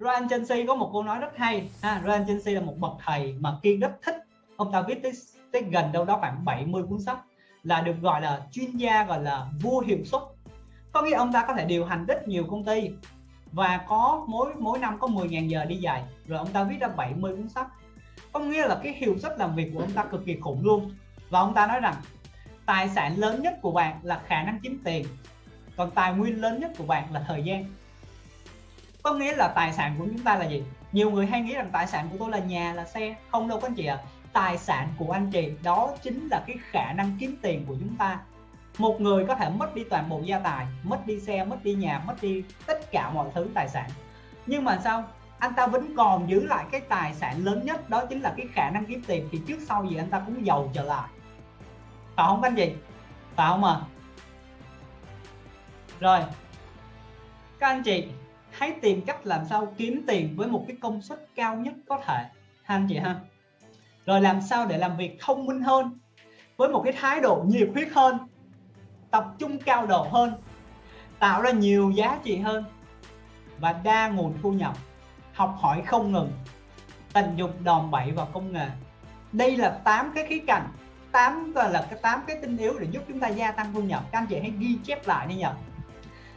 Ryan Chelsea có một câu nói rất hay ha Ryan Chelsea là một bậc thầy mà kiên rất thích. Ông ta viết tới, tới gần đâu đó khoảng 70 cuốn sách là được gọi là chuyên gia gọi là vua hiệu suất. Có nghĩa ông ta có thể điều hành rất nhiều công ty và có mỗi mỗi năm có 10.000 giờ đi dạy rồi ông ta viết ra 70 cuốn sách. Có nghĩa là cái hiệu suất làm việc của ông ta cực kỳ khủng luôn. Và ông ta nói rằng tài sản lớn nhất của bạn là khả năng kiếm tiền còn tài nguyên lớn nhất của bạn là thời gian có nghĩa là tài sản của chúng ta là gì? Nhiều người hay nghĩ rằng tài sản của tôi là nhà, là xe. Không đâu các anh chị ạ. À. tài sản của anh chị, đó chính là cái khả năng kiếm tiền của chúng ta. Một người có thể mất đi toàn bộ gia tài, mất đi xe, mất đi nhà, mất đi tất cả mọi thứ tài sản. Nhưng mà sao? Anh ta vẫn còn giữ lại cái tài sản lớn nhất, đó chính là cái khả năng kiếm tiền, thì trước sau gì anh ta cũng giàu trở lại. Phải không anh chị? Phải không à rồi. Các anh chị hãy tìm cách làm sao kiếm tiền với một cái công suất cao nhất có thể. Ha anh chị ha. Rồi làm sao để làm việc thông minh hơn, với một cái thái độ nhiệt huyết hơn, tập trung cao độ hơn, tạo ra nhiều giá trị hơn và đa nguồn thu nhập. Học hỏi không ngừng, tận dụng đòn bẩy vào công nghệ. Đây là 8 cái khía cạnh 8 là cái 8 cái tinh yếu để giúp chúng ta gia tăng thu nhập. Các anh chị hãy ghi chép lại đi nhỉ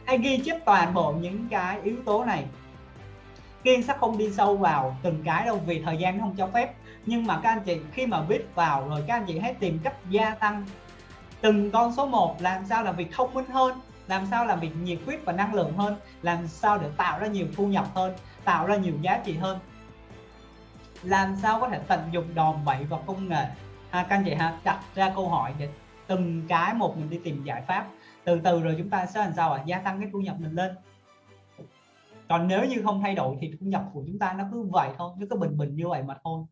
hãy ghi chép toàn bộ những cái yếu tố này. Kiên sẽ không đi sâu vào từng cái đâu, vì thời gian không cho phép. Nhưng mà các anh chị, khi mà viết vào rồi các anh chị hãy tìm cách gia tăng. Từng con số 1 làm sao làm việc thông minh hơn, làm sao làm việc nhiệt huyết và năng lượng hơn, làm sao để tạo ra nhiều thu nhập hơn, tạo ra nhiều giá trị hơn. Làm sao có thể tận dụng đòn bẩy vào công nghệ? Ha, các anh chị ha, đặt ra câu hỏi để từng cái một mình đi tìm giải pháp. Từ từ rồi chúng ta sẽ làm sao ạ? À? gia tăng cái thu nhập mình lên. Còn nếu như không thay đổi thì thu nhập của chúng ta nó cứ vậy thôi, nó cứ bình bình như vậy mà thôi.